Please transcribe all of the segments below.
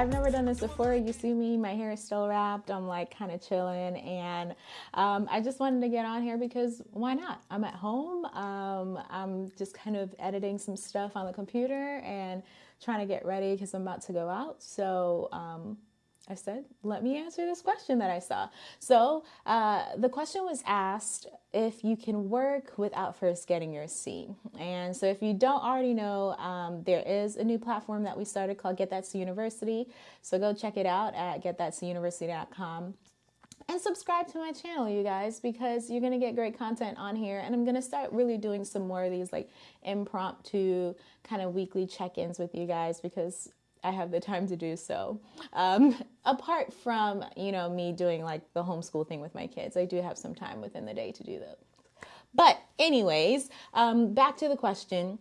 I've never done this before. You see me, my hair is still wrapped. I'm like kind of chilling. And um, I just wanted to get on here because why not? I'm at home. Um, I'm just kind of editing some stuff on the computer and trying to get ready because I'm about to go out. So, um, I said, let me answer this question that I saw. So uh, the question was asked if you can work without first getting your C. And so if you don't already know, um, there is a new platform that we started called Get That C University. So go check it out at getthatcuniversity.com and subscribe to my channel you guys because you're going to get great content on here and i'm going to start really doing some more of these like impromptu kind of weekly check-ins with you guys because I have the time to do so. Um, apart from, you know, me doing like the homeschool thing with my kids, I do have some time within the day to do that. But, anyways, um, back to the question.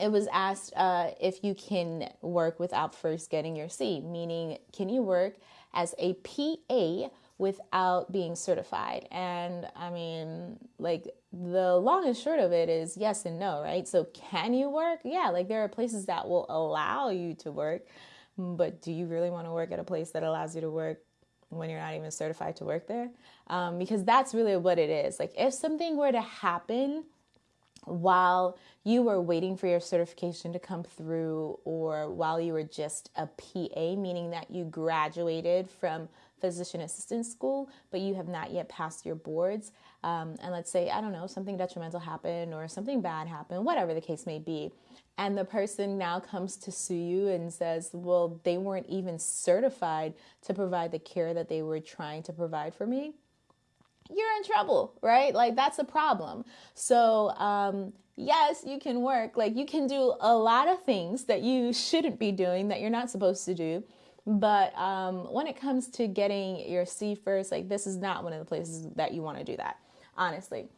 It was asked uh, if you can work without first getting your C, meaning, can you work as a PA without being certified? And I mean, like, the long and short of it is yes and no, right? So, can you work? Yeah, like there are places that will allow you to work, but do you really want to work at a place that allows you to work when you're not even certified to work there? Um, because that's really what it is. Like, if something were to happen while you were waiting for your certification to come through, or while you were just a PA, meaning that you graduated from physician assistant school, but you have not yet passed your boards, um, and let's say, I don't know, something detrimental happened or something bad happened, whatever the case may be, and the person now comes to sue you and says, well, they weren't even certified to provide the care that they were trying to provide for me, you're in trouble, right? Like, that's a problem. So, um, yes, you can work. Like, you can do a lot of things that you shouldn't be doing that you're not supposed to do but um, when it comes to getting your C first, like this is not one of the places that you want to do that, honestly.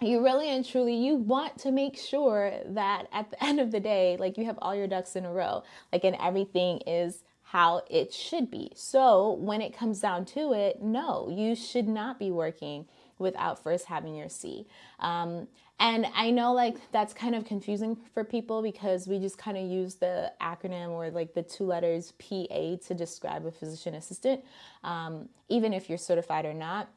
You really and truly, you want to make sure that at the end of the day, like you have all your ducks in a row, like and everything is how it should be. So when it comes down to it, no, you should not be working without first having your C. Um, and I know like that's kind of confusing for people because we just kind of use the acronym or like the two letters PA to describe a physician assistant, um, even if you're certified or not.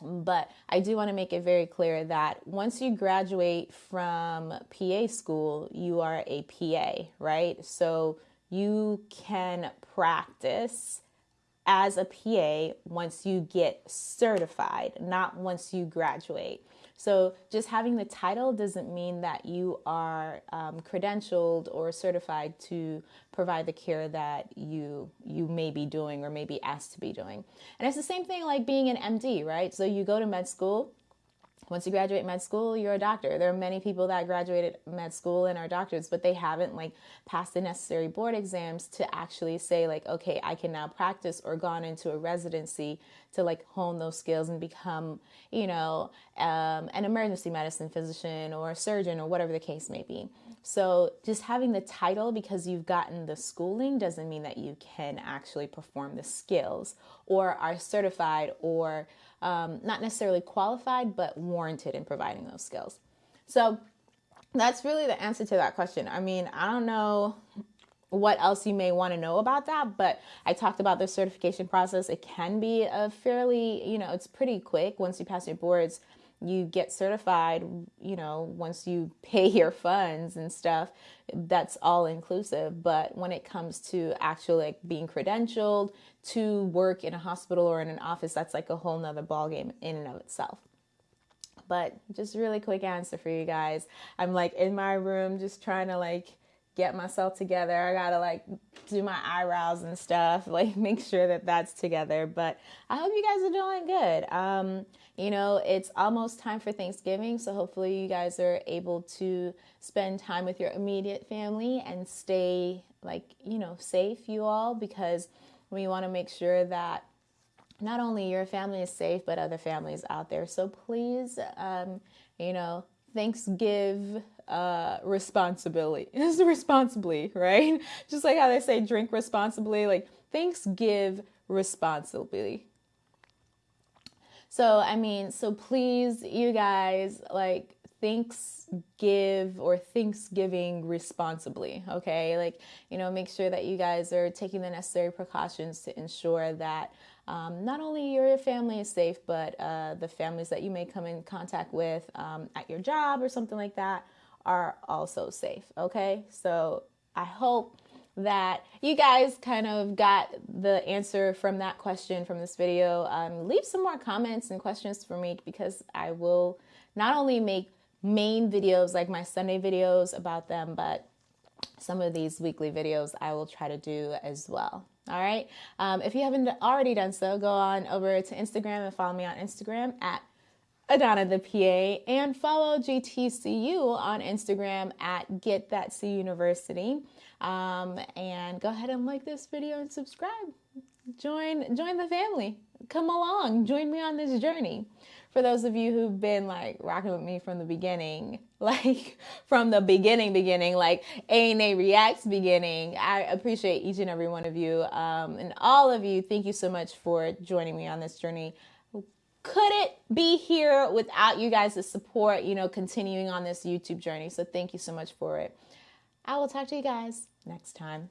But I do want to make it very clear that once you graduate from PA school, you are a PA, right? So you can practice as a PA once you get certified, not once you graduate. So just having the title doesn't mean that you are um, credentialed or certified to provide the care that you you may be doing or may be asked to be doing. And it's the same thing like being an MD, right? So you go to med school once you graduate med school, you're a doctor. There are many people that graduated med school and are doctors, but they haven't like passed the necessary board exams to actually say like, okay, I can now practice or gone into a residency to like hone those skills and become, you know, um, an emergency medicine physician or a surgeon or whatever the case may be. So just having the title because you've gotten the schooling doesn't mean that you can actually perform the skills or are certified or um, not necessarily qualified, but warranted in providing those skills. So that's really the answer to that question. I mean, I don't know what else you may want to know about that, but I talked about the certification process. It can be a fairly, you know, it's pretty quick once you pass your boards you get certified, you know, once you pay your funds and stuff, that's all inclusive. But when it comes to actually like being credentialed to work in a hospital or in an office, that's like a whole nother ballgame in and of itself. But just really quick answer for you guys. I'm like in my room just trying to like get myself together. I gotta like do my eyebrows and stuff, like make sure that that's together. But I hope you guys are doing good. Um, you know, it's almost time for Thanksgiving, so hopefully you guys are able to spend time with your immediate family and stay like, you know, safe, you all, because we want to make sure that not only your family is safe, but other families out there. So please, um, you know, Thanksgiving uh, responsibility is responsibly, right? Just like how they say drink responsibly, like Thanksgiving responsibly. So, I mean, so please, you guys, like, thinks give or Thanksgiving responsibly. Okay, like you know, make sure that you guys are taking the necessary precautions to ensure that um, not only your family is safe, but uh, the families that you may come in contact with um, at your job or something like that are also safe. Okay, so I hope that you guys kind of got the answer from that question from this video. Um, leave some more comments and questions for me because I will not only make main videos like my Sunday videos about them, but some of these weekly videos I will try to do as well. All right. Um, if you haven't already done so, go on over to Instagram and follow me on Instagram at Adana the PA and follow GTCU on Instagram at Get That C University. Um, and go ahead and like this video and subscribe. Join join the family. Come along. Join me on this journey. For those of you who've been like rocking with me from the beginning, like from the beginning, beginning, like A and A Reacts beginning, I appreciate each and every one of you. Um, and all of you, thank you so much for joining me on this journey couldn't be here without you guys' support, you know, continuing on this YouTube journey. So thank you so much for it. I will talk to you guys next time.